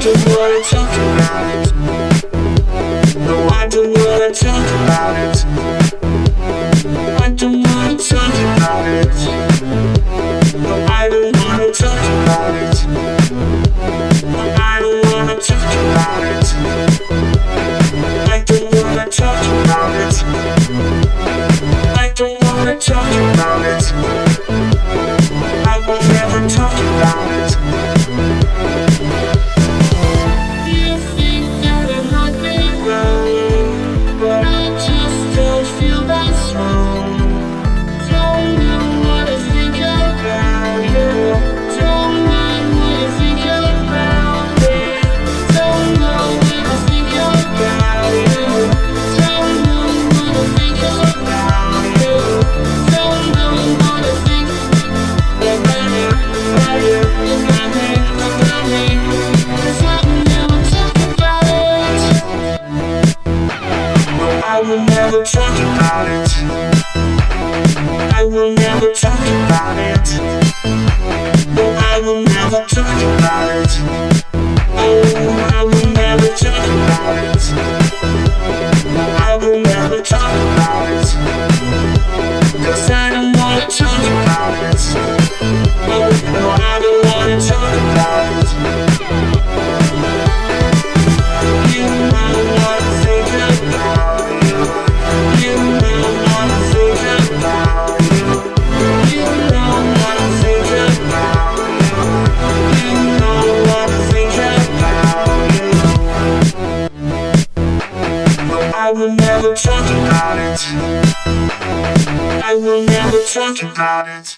don't wanna talk about it. No, I don't wanna talk about it. I don't wanna talk about it. No, I don't wanna talk about it. No, I don't wanna talk about it. I don't wanna talk about it. I don't wanna talk about it. I will never talk about it. Don't talk about it will never talk about it.